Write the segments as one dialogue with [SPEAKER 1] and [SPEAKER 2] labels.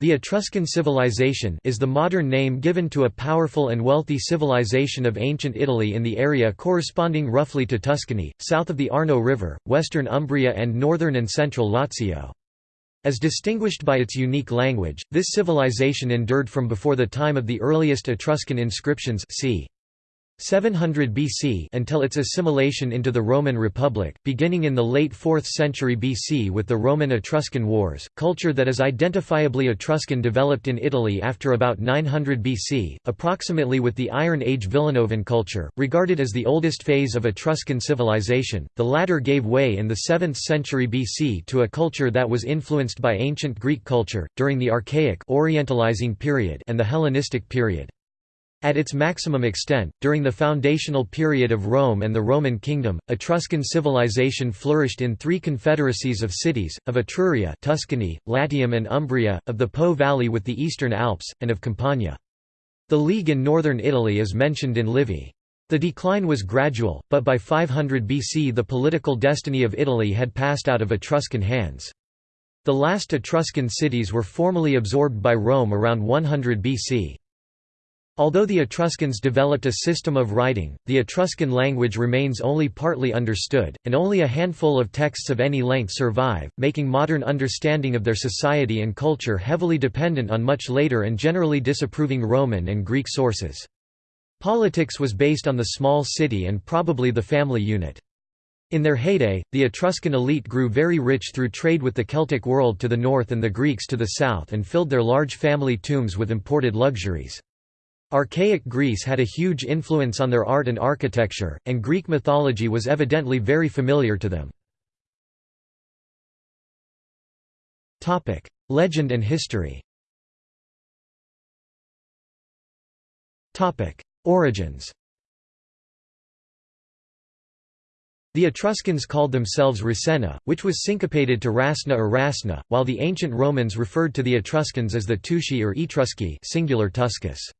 [SPEAKER 1] The Etruscan civilization is the modern name given to a powerful and wealthy civilization of ancient Italy in the area corresponding roughly to Tuscany, south of the Arno River, western Umbria and northern and central Lazio. As distinguished by its unique language, this civilization endured from before the time of the earliest Etruscan inscriptions. 700 BC until its assimilation into the Roman Republic, beginning in the late 4th century BC with the Roman-Etruscan Wars. Culture that is identifiably Etruscan developed in Italy after about 900 BC, approximately with the Iron Age Villanovan culture, regarded as the oldest phase of Etruscan civilization. The latter gave way in the 7th century BC to a culture that was influenced by ancient Greek culture during the Archaic Orientalizing period and the Hellenistic period. At its maximum extent, during the foundational period of Rome and the Roman kingdom, Etruscan civilization flourished in three confederacies of cities, of Etruria Tuscany, Latium and Umbria, of the Po Valley with the Eastern Alps, and of Campania. The League in northern Italy is mentioned in Livy. The decline was gradual, but by 500 BC the political destiny of Italy had passed out of Etruscan hands. The last Etruscan cities were formally absorbed by Rome around 100 BC. Although the Etruscans developed a system of writing, the Etruscan language remains only partly understood, and only a handful of texts of any length survive, making modern understanding of their society and culture heavily dependent on much later and generally disapproving Roman and Greek sources. Politics was based on the small city and probably the family unit. In their heyday, the Etruscan elite grew very rich through trade with the Celtic world to the north and the Greeks to the south and filled their large family tombs with imported luxuries. Archaic Greece had a huge influence on their art and architecture, and Greek mythology was evidently very familiar to them. Legend and history Origins The Etruscans called themselves Rasenna, which was syncopated to Rasna or Rasna, while the ancient Romans referred to the Etruscans as the Tusci or Etrusci singular Tuscus.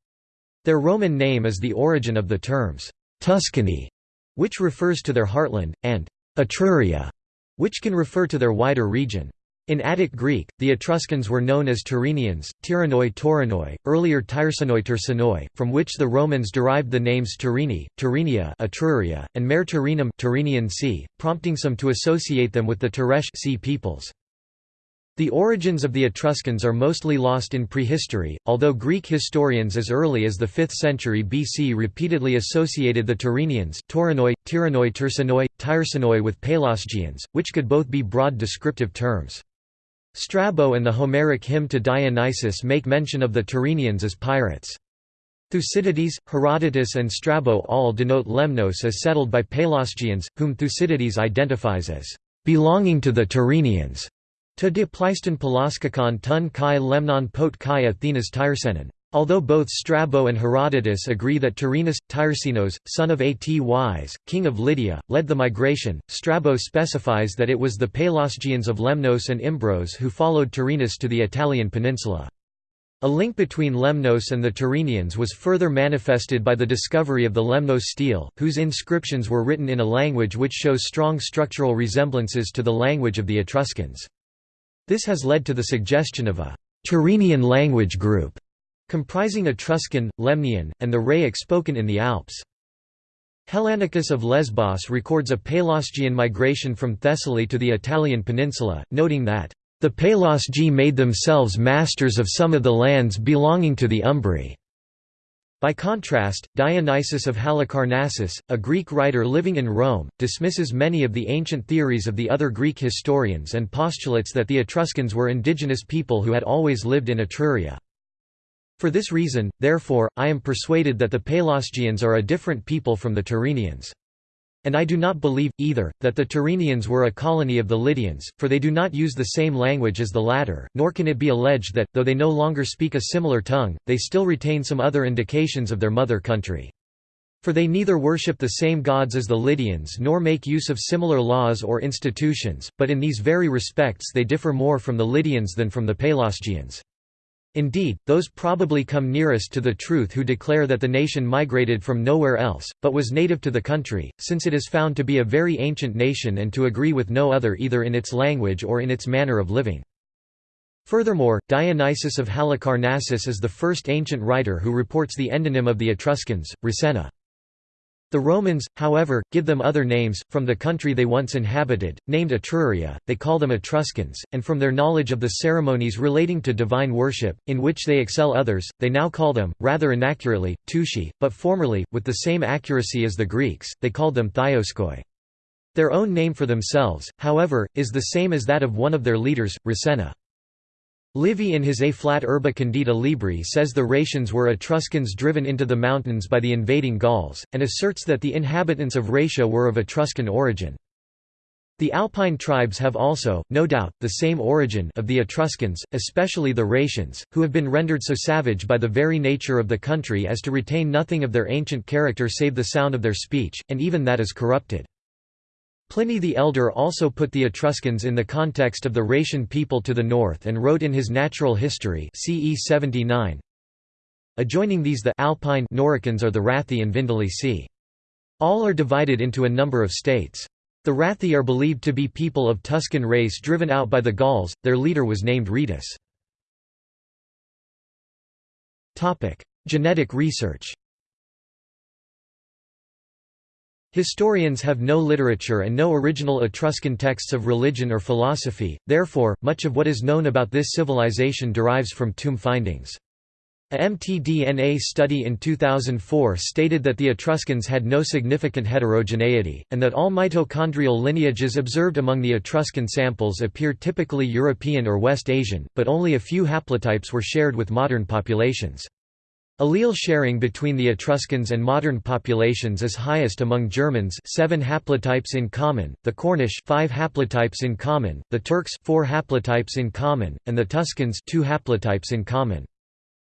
[SPEAKER 1] Their Roman name is the origin of the terms, Tuscany, which refers to their heartland, and Etruria, which can refer to their wider region. In Attic Greek, the Etruscans were known as Tyrrhenians, Tyrannoi Taurinoi, earlier Tyrsanoi Tersanoi, from which the Romans derived the names Tyrrheni, Tyrrhenia Etruria, and Mare Tyrrhenum Tyrrhenian sea, prompting some to associate them with the Teresh sea peoples. The origins of the Etruscans are mostly lost in prehistory, although Greek historians as early as the 5th century BC repeatedly associated the Tyrrhenians Taurinoi, Tyrannoi Tersanoi, Tyrsanoi with Pelasgians, which could both be broad descriptive terms. Strabo and the Homeric hymn to Dionysus make mention of the Tyrrhenians as pirates. Thucydides, Herodotus and Strabo all denote Lemnos as settled by Pelasgians, whom Thucydides identifies as belonging to the Tyrrhenians. To de Pleiston Pelaskakon tun kai lemnon pot kai Athenas Tyrsenon. Although both Strabo and Herodotus agree that Tyrrhenus, Tyrsenos, son of Atys, king of Lydia, led the migration, Strabo specifies that it was the Pelasgians of Lemnos and Imbros who followed Tyrrhenus to the Italian peninsula. A link between Lemnos and the Tyrrhenians was further manifested by the discovery of the Lemnos stele, whose inscriptions were written in a language which shows strong structural resemblances to the language of the Etruscans. This has led to the suggestion of a Tyrrhenian language group, comprising Etruscan, Lemnian, and the Rhaic spoken in the Alps. Hellanicus of Lesbos records a Pelasgian migration from Thessaly to the Italian peninsula, noting that, "...the Pelasgi made themselves masters of some of the lands belonging to the Umbri." By contrast, Dionysius of Halicarnassus, a Greek writer living in Rome, dismisses many of the ancient theories of the other Greek historians and postulates that the Etruscans were indigenous people who had always lived in Etruria. For this reason, therefore, I am persuaded that the Pelasgians are a different people from the Tyrrhenians. And I do not believe, either, that the Tyrrhenians were a colony of the Lydians, for they do not use the same language as the latter, nor can it be alleged that, though they no longer speak a similar tongue, they still retain some other indications of their mother country. For they neither worship the same gods as the Lydians nor make use of similar laws or institutions, but in these very respects they differ more from the Lydians than from the Pelasgians. Indeed, those probably come nearest to the truth who declare that the nation migrated from nowhere else, but was native to the country, since it is found to be a very ancient nation and to agree with no other either in its language or in its manner of living. Furthermore, Dionysius of Halicarnassus is the first ancient writer who reports the endonym of the Etruscans, Rasenna. The Romans, however, give them other names, from the country they once inhabited, named Etruria, they call them Etruscans, and from their knowledge of the ceremonies relating to divine worship, in which they excel others, they now call them, rather inaccurately, Tushi, but formerly, with the same accuracy as the Greeks, they called them Thioskoi. Their own name for themselves, however, is the same as that of one of their leaders, Rasenna. Livy in his Ab Urbe Condita Libri says the Rhaetians were Etruscans driven into the mountains by the invading Gauls, and asserts that the inhabitants of Rhaetia were of Etruscan origin. The Alpine tribes have also, no doubt, the same origin of the Etruscans, especially the Rhaetians, who have been rendered so savage by the very nature of the country as to retain nothing of their ancient character save the sound of their speech, and even that is corrupted. Pliny the Elder also put the Etruscans in the context of the Rhaetian people to the north and wrote in his Natural History CE 79, Adjoining these the Alpine Noricans are the Rathi and Vindelici. All are divided into a number of states. The Rathi are believed to be people of Tuscan race driven out by the Gauls, their leader was named Rhetus. Genetic research Historians have no literature and no original Etruscan texts of religion or philosophy, therefore, much of what is known about this civilization derives from tomb findings. A mtDNA study in 2004 stated that the Etruscans had no significant heterogeneity, and that all mitochondrial lineages observed among the Etruscan samples appear typically European or West Asian, but only a few haplotypes were shared with modern populations. Allele sharing between the Etruscans and modern populations is highest among Germans 7 haplotypes in common, the Cornish 5 haplotypes in common, the Turks 4 haplotypes in common, and the Tuscans 2 haplotypes in common.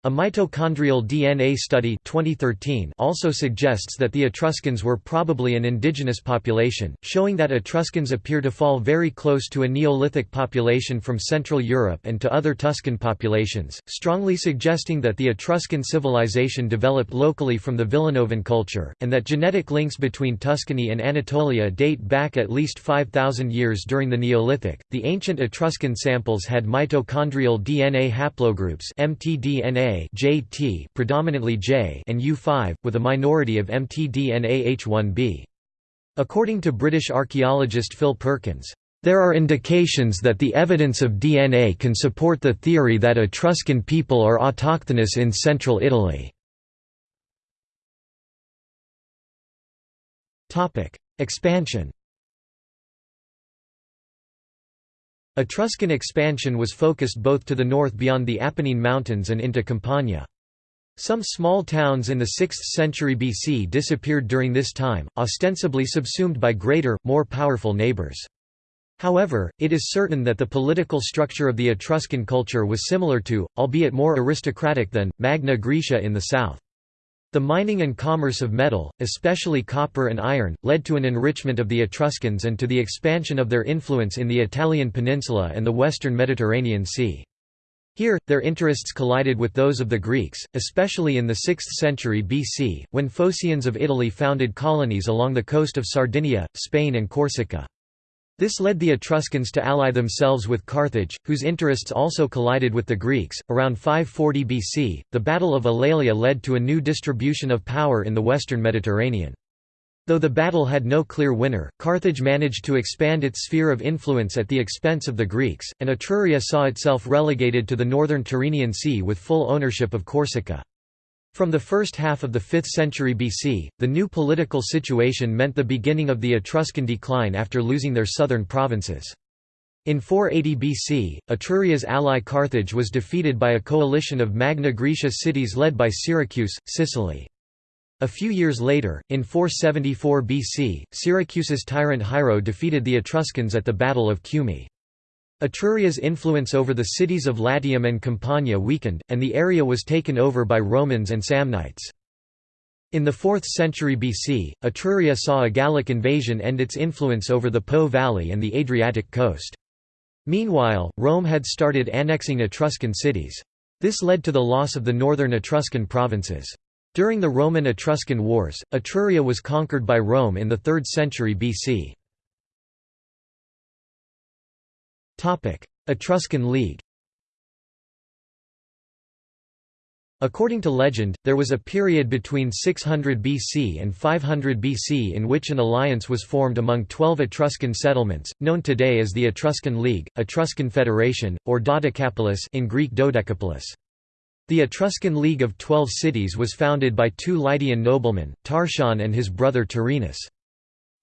[SPEAKER 1] A mitochondrial DNA study 2013 also suggests that the Etruscans were probably an indigenous population, showing that Etruscans appear to fall very close to a Neolithic population from Central Europe and to other Tuscan populations, strongly suggesting that the Etruscan civilization developed locally from the Villanovan culture, and that genetic links between Tuscany and Anatolia date back at least 5,000 years during the Neolithic. The ancient Etruscan samples had mitochondrial DNA haplogroups mtDNA JT predominantly J and U5, with a minority of mtDNA H1b. According to British archaeologist Phil Perkins, there are indications that the evidence of DNA can support the theory that Etruscan people are autochthonous in central Italy. Expansion Etruscan expansion was focused both to the north beyond the Apennine Mountains and into Campania. Some small towns in the 6th century BC disappeared during this time, ostensibly subsumed by greater, more powerful neighbours. However, it is certain that the political structure of the Etruscan culture was similar to, albeit more aristocratic than, Magna Graecia in the south. The mining and commerce of metal, especially copper and iron, led to an enrichment of the Etruscans and to the expansion of their influence in the Italian peninsula and the western Mediterranean Sea. Here, their interests collided with those of the Greeks, especially in the 6th century BC, when Phocaeans of Italy founded colonies along the coast of Sardinia, Spain and Corsica. This led the Etruscans to ally themselves with Carthage, whose interests also collided with the Greeks. Around 540 BC, the Battle of Alalia led to a new distribution of power in the western Mediterranean. Though the battle had no clear winner, Carthage managed to expand its sphere of influence at the expense of the Greeks, and Etruria saw itself relegated to the northern Tyrrhenian Sea with full ownership of Corsica. From the first half of the 5th century BC, the new political situation meant the beginning of the Etruscan decline after losing their southern provinces. In 480 BC, Etruria's ally Carthage was defeated by a coalition of Magna Graecia cities led by Syracuse, Sicily. A few years later, in 474 BC, Syracuse's tyrant Hiero defeated the Etruscans at the Battle of Cumae. Etruria's influence over the cities of Latium and Campania weakened, and the area was taken over by Romans and Samnites. In the 4th century BC, Etruria saw a Gallic invasion end its influence over the Po Valley and the Adriatic coast. Meanwhile, Rome had started annexing Etruscan cities. This led to the loss of the northern Etruscan provinces. During the Roman-Etruscan Wars, Etruria was conquered by Rome in the 3rd century BC. Etruscan League According to legend, there was a period between 600 BC and 500 BC in which an alliance was formed among twelve Etruscan settlements, known today as the Etruscan League, Etruscan Federation, or Dodecapolis in Greek Dodecapolis. The Etruscan League of Twelve Cities was founded by two Lydian noblemen, Tarchon and his brother Tyrrhenus.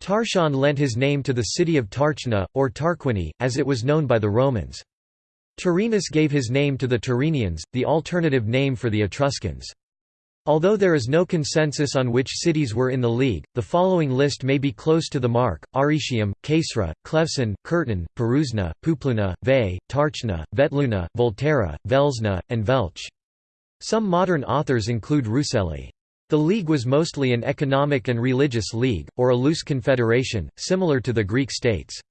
[SPEAKER 1] Tarchon lent his name to the city of Tarchna, or Tarquini, as it was known by the Romans. Tyrrhenus gave his name to the Tyrrhenians, the alternative name for the Etruscans. Although there is no consensus on which cities were in the league, the following list may be close to the mark, Arretium, Caesra, Clevson, Curtin, Perusna, Pupluna, Veii, Tarchna, Vetluna, Volterra, Velsna, and Velch. Some modern authors include Ruscelli. The league was mostly an economic and religious league, or a loose confederation, similar to the Greek states.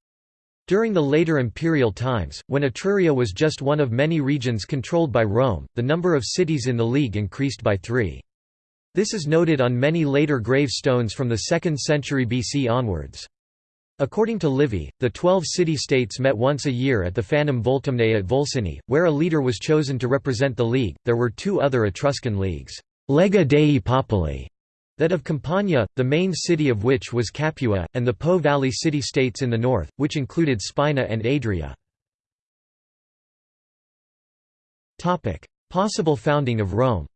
[SPEAKER 1] During the later imperial times, when Etruria was just one of many regions controlled by Rome, the number of cities in the League increased by three. This is noted on many later gravestones from the 2nd century BC onwards. According to Livy, the twelve city-states met once a year at the Fanum Voltumnae at Volsini, where a leader was chosen to represent the League. There were two other Etruscan leagues, Lega Dei Popoli, that of Campania, the main city of which was Capua, and the Po Valley city-states in the north, which included Spina and Adria. Possible founding of Rome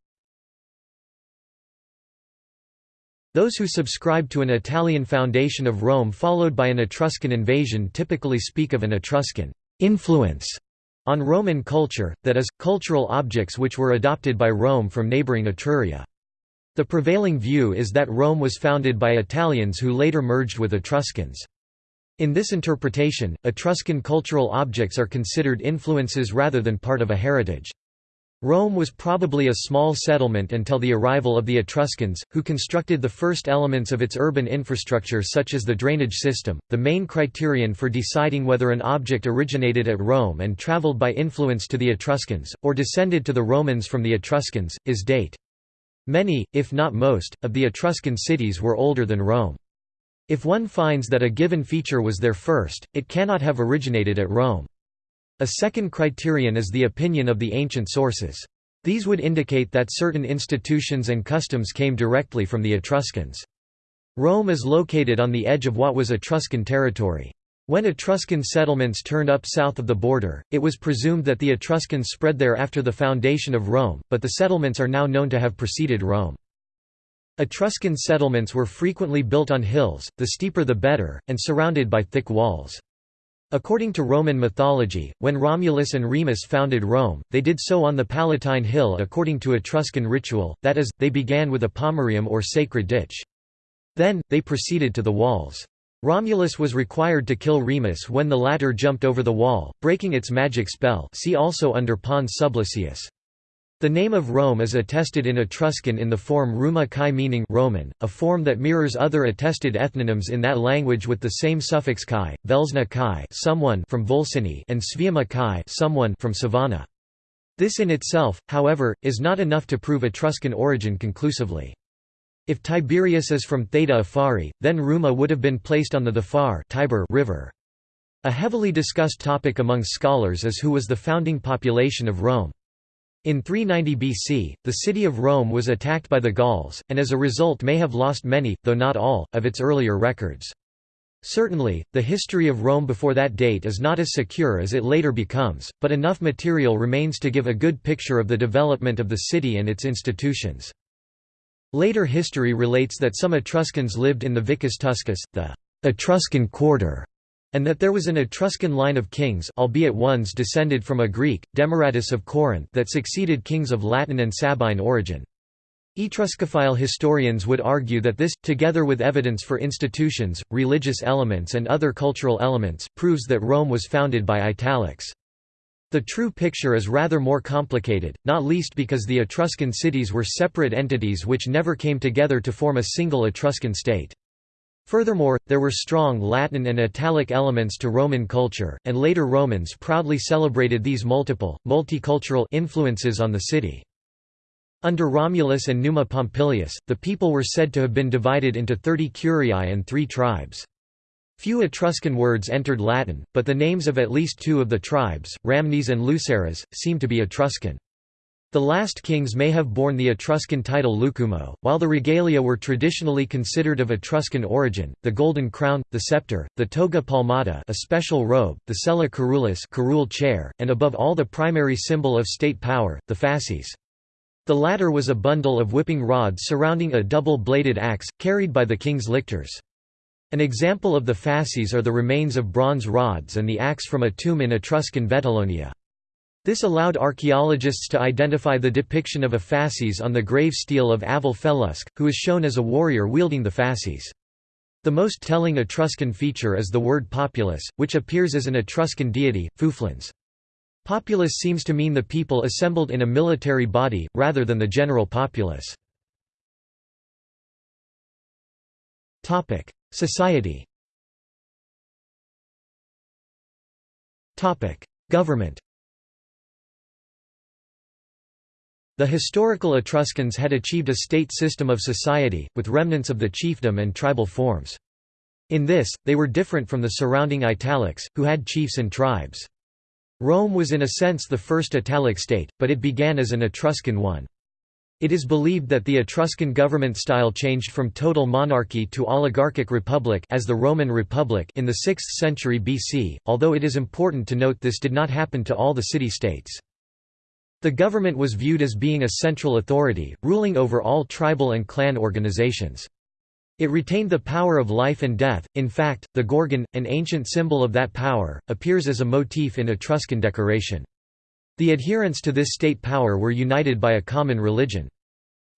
[SPEAKER 1] Those who subscribe to an Italian foundation of Rome followed by an Etruscan invasion typically speak of an Etruscan influence on Roman culture, that is, cultural objects which were adopted by Rome from neighboring Etruria. The prevailing view is that Rome was founded by Italians who later merged with Etruscans. In this interpretation, Etruscan cultural objects are considered influences rather than part of a heritage. Rome was probably a small settlement until the arrival of the Etruscans, who constructed the first elements of its urban infrastructure such as the drainage system. The main criterion for deciding whether an object originated at Rome and traveled by influence to the Etruscans, or descended to the Romans from the Etruscans, is date. Many, if not most, of the Etruscan cities were older than Rome. If one finds that a given feature was there first, it cannot have originated at Rome. A second criterion is the opinion of the ancient sources. These would indicate that certain institutions and customs came directly from the Etruscans. Rome is located on the edge of what was Etruscan territory. When Etruscan settlements turned up south of the border, it was presumed that the Etruscans spread there after the foundation of Rome, but the settlements are now known to have preceded Rome. Etruscan settlements were frequently built on hills, the steeper the better, and surrounded by thick walls. According to Roman mythology, when Romulus and Remus founded Rome, they did so on the Palatine Hill according to Etruscan ritual, that is, they began with a pomerium or sacred ditch. Then, they proceeded to the walls. Romulus was required to kill Remus when the latter jumped over the wall, breaking its magic spell see also under Pons Sublicius. The name of Rome is attested in Etruscan in the form Ruma Kai meaning Roman, a form that mirrors other attested ethnonyms in that language with the same suffix kai, Velsna kai someone from Volsini and Sviama kai someone from Sovana. This in itself, however, is not enough to prove Etruscan origin conclusively. If Tiberius is from Theta Afari, then Ruma would have been placed on the Thafar Tiber river. A heavily discussed topic among scholars is who was the founding population of Rome. In 390 BC, the city of Rome was attacked by the Gauls, and as a result may have lost many, though not all, of its earlier records. Certainly, the history of Rome before that date is not as secure as it later becomes, but enough material remains to give a good picture of the development of the city and its institutions. Later history relates that some Etruscans lived in the Vicus Tuscus, the Etruscan quarter, and that there was an Etruscan line of kings albeit ones descended from a Greek, Demaratus of Corinth that succeeded kings of Latin and Sabine origin. Etruscophile historians would argue that this, together with evidence for institutions, religious elements and other cultural elements, proves that Rome was founded by Italics. The true picture is rather more complicated, not least because the Etruscan cities were separate entities which never came together to form a single Etruscan state. Furthermore, there were strong Latin and Italic elements to Roman culture, and later Romans proudly celebrated these multiple, multicultural influences on the city. Under Romulus and Numa Pompilius, the people were said to have been divided into thirty curiae and three tribes. Few Etruscan words entered Latin, but the names of at least two of the tribes, Ramnes and Luceres, seem to be Etruscan. The last kings may have borne the Etruscan title Lucumo, while the regalia were traditionally considered of Etruscan origin, the golden crown, the scepter, the toga palmata a special robe, the sella curulis curule chair, and above all the primary symbol of state power, the fasces. The latter was a bundle of whipping rods surrounding a double-bladed axe, carried by the king's lictors. An example of the fasces are the remains of bronze rods and the axe from a tomb in Etruscan Vetulonia. This allowed archaeologists to identify the depiction of a fasces on the grave stele of Avel Felusc, who is shown as a warrior wielding the fasces. The most telling Etruscan feature is the word populus, which appears as an Etruscan deity, Fufluns. Populus seems to mean the people assembled in a military body, rather than the general populace. Society Government The historical Etruscans had achieved a state system of society, with remnants of the chiefdom and tribal forms. In this, they were different from the surrounding Italics, who had chiefs and tribes. Rome was in a sense the first Italic state, but it began as an Etruscan one. It is believed that the Etruscan government style changed from total monarchy to oligarchic republic as the Roman Republic in the 6th century BC, although it is important to note this did not happen to all the city-states. The government was viewed as being a central authority, ruling over all tribal and clan organizations. It retained the power of life and death, in fact, the Gorgon, an ancient symbol of that power, appears as a motif in Etruscan decoration. The adherents to this state power were united by a common religion.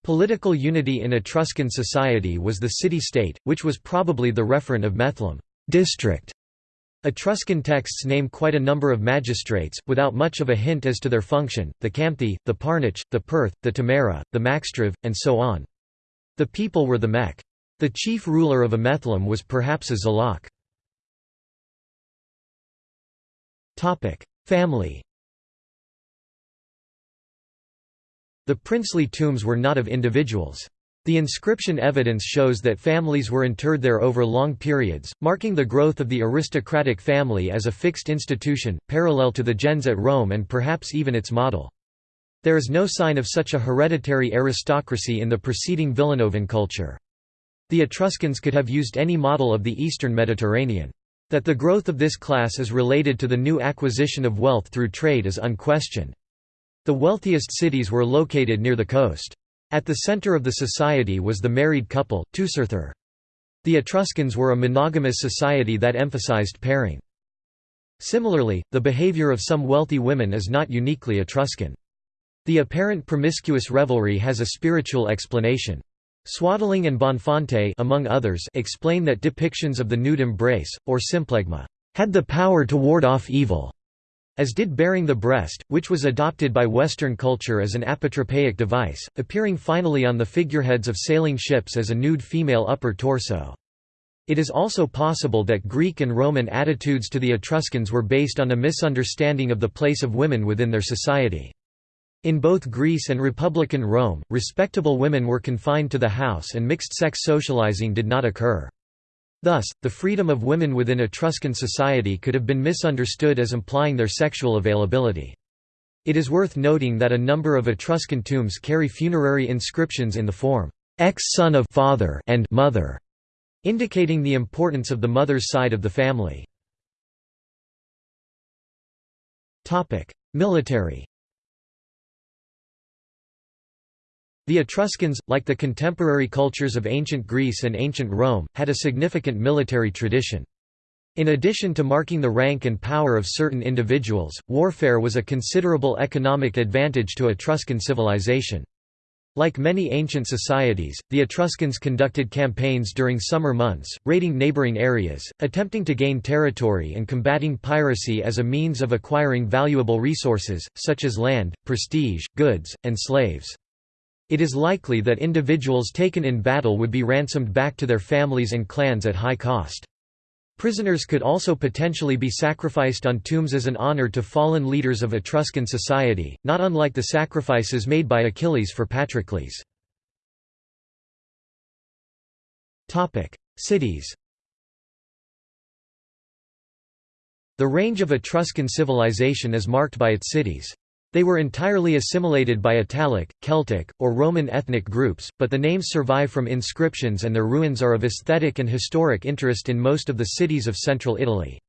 [SPEAKER 1] Political unity in Etruscan society was the city-state, which was probably the referent of Methlum district". Etruscan texts name quite a number of magistrates, without much of a hint as to their function, the Campthi, the Parnich, the Perth, the Tamara, the Maxtriv, and so on. The people were the Mech. The chief ruler of Amethlum was perhaps a Zalak. Family The princely tombs were not of individuals. The inscription evidence shows that families were interred there over long periods, marking the growth of the aristocratic family as a fixed institution, parallel to the gens at Rome and perhaps even its model. There is no sign of such a hereditary aristocracy in the preceding Villanovan culture. The Etruscans could have used any model of the eastern Mediterranean. That the growth of this class is related to the new acquisition of wealth through trade is unquestioned. The wealthiest cities were located near the coast. At the center of the society was the married couple, Teucerthur. The Etruscans were a monogamous society that emphasized pairing. Similarly, the behavior of some wealthy women is not uniquely Etruscan. The apparent promiscuous revelry has a spiritual explanation. Swaddling and Bonfante among others explain that depictions of the nude embrace, or symplegma, had the power to ward off evil, as did baring the breast, which was adopted by Western culture as an apotropaic device, appearing finally on the figureheads of sailing ships as a nude female upper torso. It is also possible that Greek and Roman attitudes to the Etruscans were based on a misunderstanding of the place of women within their society. In both Greece and Republican Rome, respectable women were confined to the house and mixed-sex socializing did not occur. Thus, the freedom of women within Etruscan society could have been misunderstood as implying their sexual availability. It is worth noting that a number of Etruscan tombs carry funerary inscriptions in the form, ex-son of father and mother, indicating the importance of the mother's side of the family. Military The Etruscans, like the contemporary cultures of ancient Greece and ancient Rome, had a significant military tradition. In addition to marking the rank and power of certain individuals, warfare was a considerable economic advantage to Etruscan civilization. Like many ancient societies, the Etruscans conducted campaigns during summer months, raiding neighboring areas, attempting to gain territory and combating piracy as a means of acquiring valuable resources, such as land, prestige, goods, and slaves. It is likely that individuals taken in battle would be ransomed back to their families and clans at high cost. Prisoners could also potentially be sacrificed on tombs as an honor to fallen leaders of Etruscan society, not unlike the sacrifices made by Achilles for Patroclus. Cities The range of Etruscan civilization is marked by its cities. They were entirely assimilated by Italic, Celtic, or Roman ethnic groups, but the names survive from inscriptions and their ruins are of aesthetic and historic interest in most of the cities of central Italy.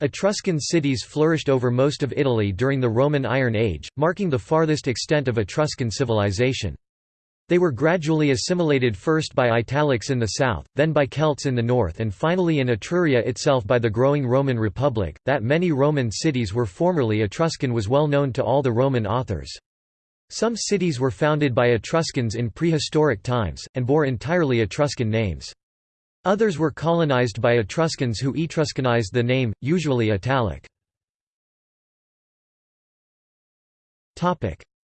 [SPEAKER 1] Etruscan cities flourished over most of Italy during the Roman Iron Age, marking the farthest extent of Etruscan civilization. They were gradually assimilated first by Italics in the south, then by Celts in the north and finally in Etruria itself by the growing Roman Republic. That many Roman cities were formerly Etruscan was well known to all the Roman authors. Some cities were founded by Etruscans in prehistoric times, and bore entirely Etruscan names. Others were colonized by Etruscans who Etruscanized the name, usually Italic.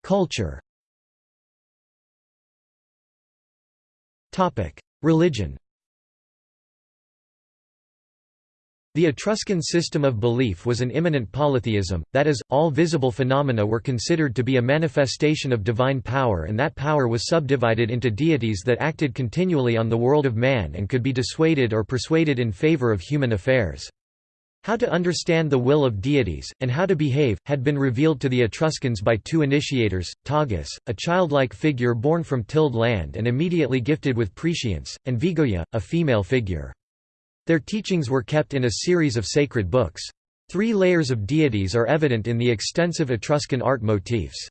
[SPEAKER 1] Culture Religion The Etruscan system of belief was an immanent polytheism, that is, all visible phenomena were considered to be a manifestation of divine power and that power was subdivided into deities that acted continually on the world of man and could be dissuaded or persuaded in favor of human affairs. How to understand the will of deities, and how to behave, had been revealed to the Etruscans by two initiators, Tagus, a childlike figure born from tilled land and immediately gifted with prescience, and Vegoia, a female figure. Their teachings were kept in a series of sacred books. Three layers of deities are evident in the extensive Etruscan art motifs.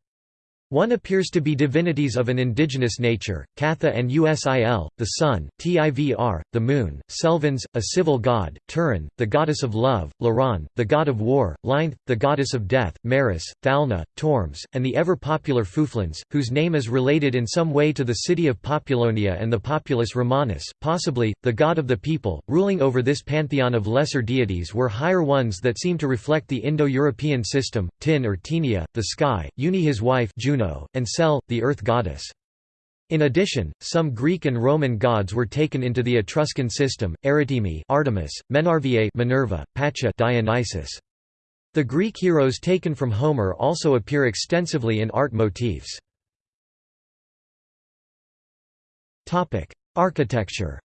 [SPEAKER 1] One appears to be divinities of an indigenous nature, Catha and Usil, the sun, Tivr, the moon, Selvens, a civil god, Turan, the goddess of love, Laran, the god of war, Linth, the goddess of death, Maris, Thalna, Turms, and the ever-popular Fufluns, whose name is related in some way to the city of Populonia and the populus Romanus, possibly, the god of the people. Ruling over this pantheon of lesser deities were higher ones that seem to reflect the Indo-European system, Tin or Tinia, the sky, Uni his wife Juno and Sel, the earth goddess. In addition, some Greek and Roman gods were taken into the Etruscan system: Erytemi, Artemis, Menarviae, Minerva, Pacha, Dionysus. The Greek heroes taken from Homer also appear extensively in art motifs. Architecture.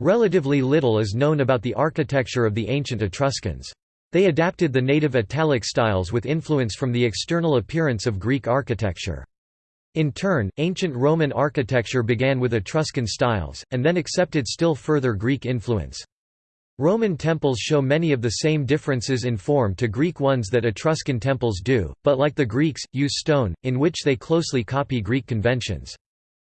[SPEAKER 1] Relatively little is known about the architecture of the ancient Etruscans. They adapted the native Italic styles with influence from the external appearance of Greek architecture. In turn, ancient Roman architecture began with Etruscan styles, and then accepted still further Greek influence. Roman temples show many of the same differences in form to Greek ones that Etruscan temples do, but like the Greeks, use stone, in which they closely copy Greek conventions.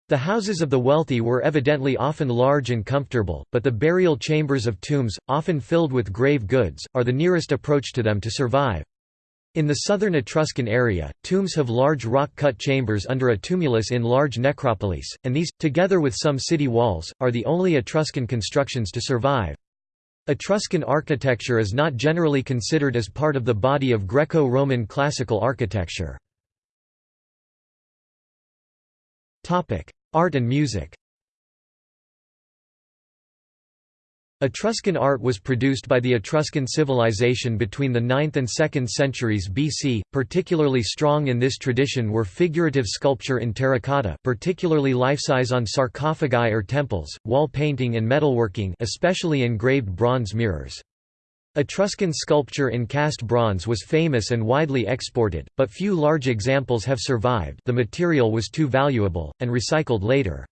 [SPEAKER 1] The houses of the wealthy were evidently often large and comfortable, but the burial chambers of tombs, often filled with grave goods, are the nearest approach to them to survive. In the southern Etruscan area, tombs have large rock-cut chambers under a tumulus in large necropolis, and these, together with some city walls, are the only Etruscan constructions to survive. Etruscan architecture is not generally considered as part of the body of Greco-Roman classical architecture. Art and music Etruscan art was produced by the Etruscan civilization between the 9th and 2nd centuries BC. Particularly strong in this tradition were figurative sculpture in terracotta, particularly life-size on sarcophagi or temples, wall painting and metalworking, especially engraved bronze mirrors. Etruscan sculpture in cast bronze was famous and widely exported, but few large examples have survived the material was too valuable, and recycled later.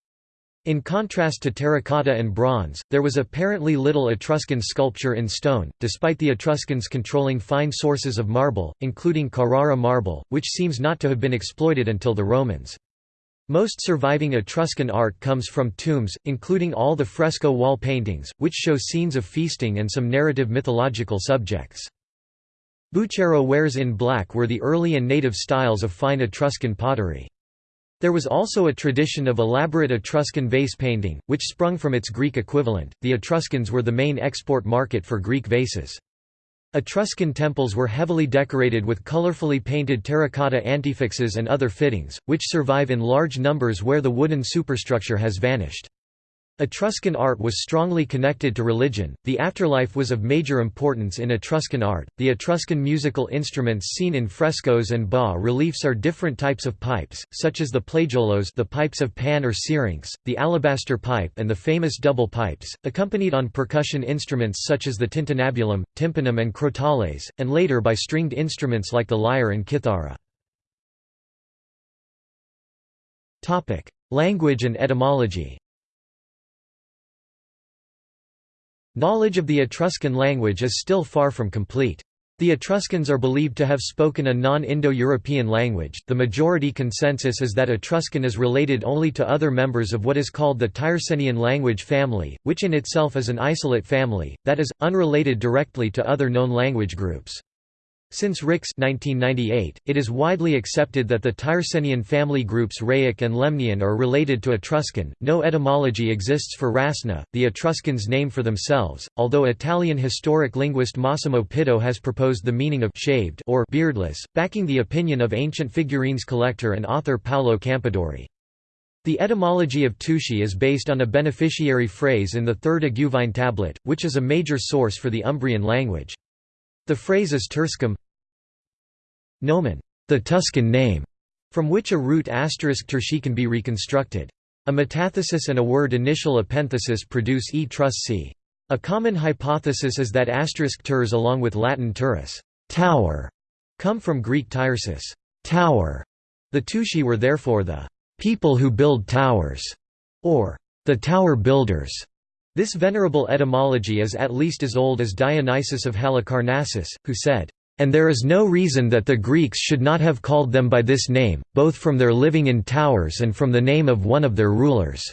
[SPEAKER 1] In contrast to terracotta and bronze, there was apparently little Etruscan sculpture in stone, despite the Etruscans controlling fine sources of marble, including Carrara marble, which seems not to have been exploited until the Romans. Most surviving Etruscan art comes from tombs, including all the fresco wall paintings, which show scenes of feasting and some narrative mythological subjects. Bucchero wares in black were the early and native styles of fine Etruscan pottery. There was also a tradition of elaborate Etruscan vase painting, which sprung from its Greek equivalent. The Etruscans were the main export market for Greek vases. Etruscan temples were heavily decorated with colorfully painted terracotta antefixes and other fittings, which survive in large numbers where the wooden superstructure has vanished. Etruscan art was strongly connected to religion. The afterlife was of major importance in Etruscan art. The Etruscan musical instruments seen in frescoes and bas reliefs are different types of pipes, such as the plagiaulos the pipes of Pan or Syrinx, the alabaster pipe, and the famous double pipes, accompanied on percussion instruments such as the tintinnabulum, tympanum, and crotales, and later by stringed instruments like the lyre and kithara. Language and etymology. Knowledge of the Etruscan language is still far from complete. The Etruscans are believed to have spoken a non-Indo-European language. The majority consensus is that Etruscan is related only to other members of what is called the Tyrsenian language family, which in itself is an isolate family, that is, unrelated directly to other known language groups. Since Rix 1998, it is widely accepted that the Tyrsenian family groups Rhaic and Lemnian are related to Etruscan. No etymology exists for Rasna, the Etruscans' name for themselves, although Italian historic linguist Massimo Pittau has proposed the meaning of shaved or beardless, backing the opinion of ancient figurines collector and author Paolo Campadori. The etymology of Tusci is based on a beneficiary phrase in the Third Iguvine tablet, which is a major source for the Umbrian language. The phrase is Turscum nomen, the Tuscan name, from which a root asterisk terci can be reconstructed. A metathesis and a word initial epenthesis produce e trus c. A common hypothesis is that asterisk ters along with Latin turris tower, come from Greek tyrsis tower. The Tusci were therefore the people who build towers, or the tower builders. This venerable etymology is at least as old as Dionysius of Halicarnassus, who said, "...and there is no reason that the Greeks should not have called them by this name, both from their living in towers and from the name of one of their rulers."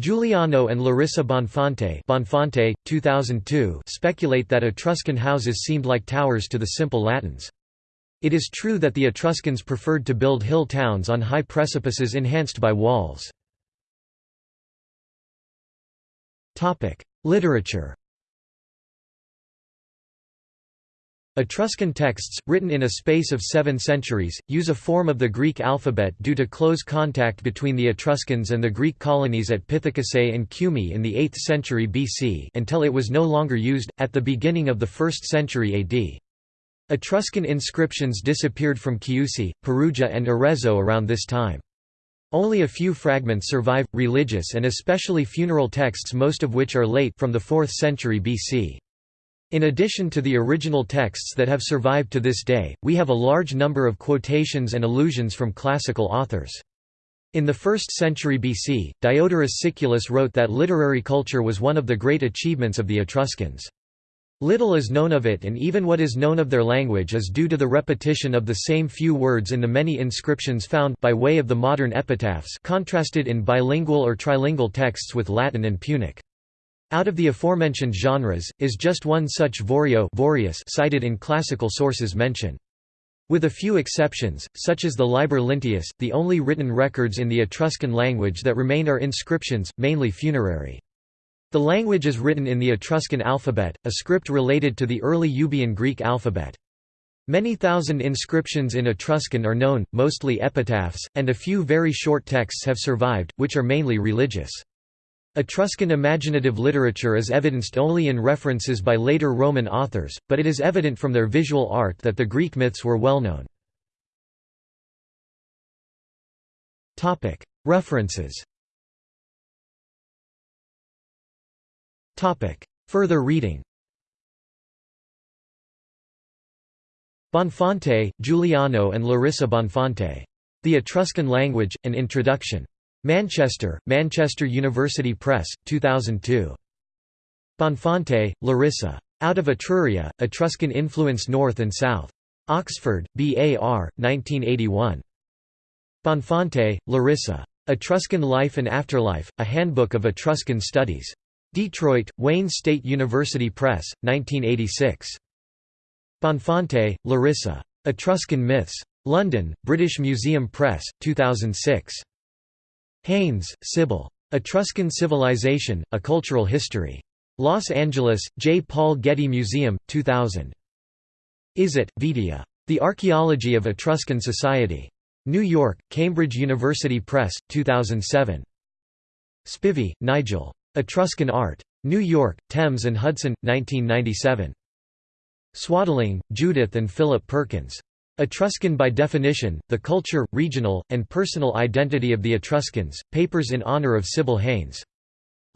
[SPEAKER 1] Giuliano and Larissa Bonfante, Bonfante 2002 speculate that Etruscan houses seemed like towers to the simple Latins. It is true that the Etruscans preferred to build hill towns on high precipices enhanced by walls. Literature Etruscan texts, written in a space of seven centuries, use a form of the Greek alphabet due to close contact between the Etruscans and the Greek colonies at Pithecusae and Cumae in the 8th century BC until it was no longer used, at the beginning of the 1st century AD. Etruscan inscriptions disappeared from Chiusi, Perugia and Arezzo around this time. Only a few fragments survive, religious and especially funeral texts most of which are late from the 4th century BC. In addition to the original texts that have survived to this day, we have a large number of quotations and allusions from classical authors. In the 1st century BC, Diodorus Siculus wrote that literary culture was one of the great achievements of the Etruscans. Little is known of it and even what is known of their language is due to the repetition of the same few words in the many inscriptions found by way of the modern epitaphs contrasted in bilingual or trilingual texts with Latin and Punic. Out of the aforementioned genres, is just one such Vorio cited in classical sources mention. With a few exceptions, such as the Liber Linteus, the only written records in the Etruscan language that remain are inscriptions, mainly funerary. The language is written in the Etruscan alphabet, a script related to the early Euboean Greek alphabet. Many thousand inscriptions in Etruscan are known, mostly epitaphs, and a few very short texts have survived, which are mainly religious. Etruscan imaginative literature is evidenced only in references by later Roman authors, but it is evident from their visual art that the Greek myths were well known. References Further reading Bonfante, Giuliano and Larissa Bonfante. The Etruscan Language, An Introduction. Manchester, Manchester University Press, 2002. Bonfante, Larissa. Out of Etruria, Etruscan Influence North and South. Oxford, B.A.R., 1981. Bonfante, Larissa. Etruscan Life and Afterlife, A Handbook of Etruscan Studies. Detroit, Wayne State University Press, 1986. Bonfante, Larissa. Etruscan Myths. London, British Museum Press, 2006. Haynes, Sybil. Etruscan Civilization, A Cultural History. Los Angeles, J. Paul Getty Museum, 2000. Izzet, Vedia. The Archaeology of Etruscan Society. New York, Cambridge University Press, 2007. Spivey, Nigel. Etruscan Art. New York, Thames and Hudson, 1997. Swaddling, Judith and Philip Perkins. Etruscan by Definition, The Culture, Regional, and Personal Identity of the Etruscans, Papers in Honour of Sybil Haynes.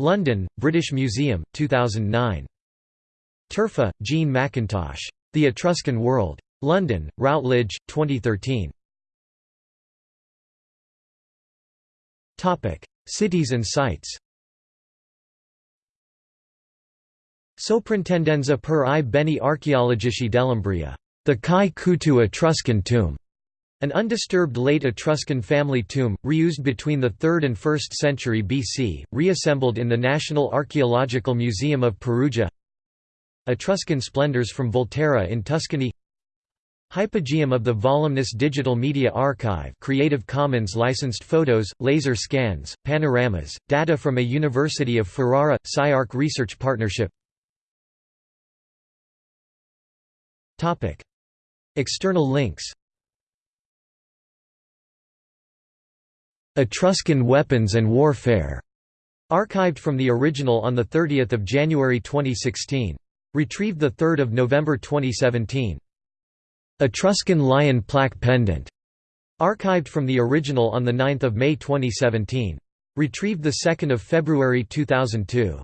[SPEAKER 1] London, British Museum, 2009. Turfa, Jean McIntosh. The Etruscan World. London, Routledge, 2013. Cities and sites Soprintendenza per i beni archeologici dell'Umbria. The Cai Cutu Etruscan tomb. An undisturbed late Etruscan family tomb, reused between the 3rd and 1st century BC, reassembled in the National Archaeological Museum of Perugia. Etruscan splendors from Volterra in Tuscany. Hypogeum of the Volumnis Digital Media Archive Creative Commons licensed photos, laser scans, panoramas, data from a University of Ferrara – CyArk Research Partnership External links Etruscan weapons and warfare, archived from the original on 30 January 2016. Retrieved 3 November 2017. Etruscan lion plaque pendant, archived from the original on 9 May 2017. Retrieved 2 February 2002.